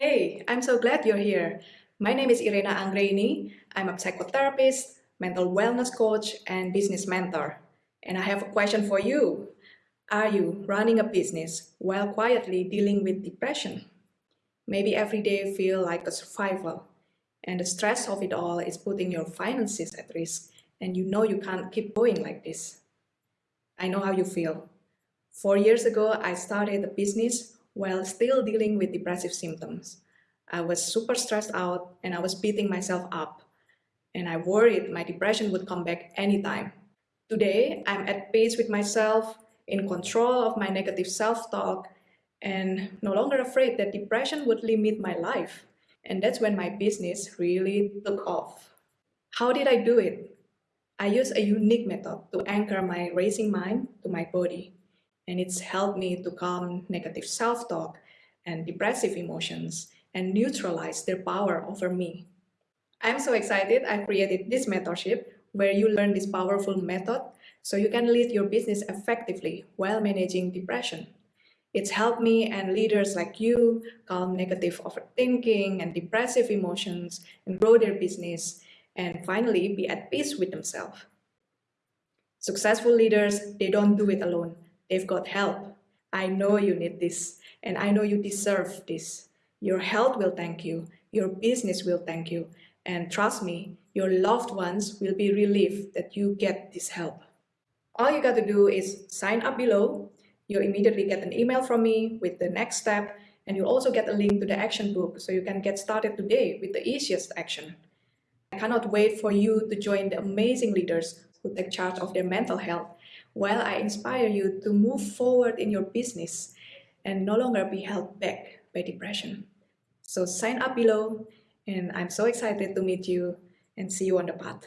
Hey, I'm so glad you're here. My name is Irena Anggraini. I'm a psychotherapist, mental wellness coach, and business mentor. And I have a question for you. Are you running a business while quietly dealing with depression? Maybe every day feel like a survival, and the stress of it all is putting your finances at risk, and you know you can't keep going like this. I know how you feel. Four years ago, I started a business while still dealing with depressive symptoms. I was super stressed out and I was beating myself up. And I worried my depression would come back anytime. Today, I'm at peace with myself, in control of my negative self-talk, and no longer afraid that depression would limit my life. And that's when my business really took off. How did I do it? I use a unique method to anchor my racing mind to my body and it's helped me to calm negative self-talk and depressive emotions and neutralize their power over me. I'm so excited I created this mentorship where you learn this powerful method so you can lead your business effectively while managing depression. It's helped me and leaders like you calm negative overthinking and depressive emotions and grow their business and finally be at peace with themselves. Successful leaders, they don't do it alone. They've got help. I know you need this, and I know you deserve this. Your health will thank you, your business will thank you, and trust me, your loved ones will be relieved that you get this help. All you got to do is sign up below. You'll immediately get an email from me with the next step, and you'll also get a link to the action book so you can get started today with the easiest action. I cannot wait for you to join the amazing leaders who take charge of their mental health while I inspire you to move forward in your business and no longer be held back by depression. So sign up below and I'm so excited to meet you and see you on the path.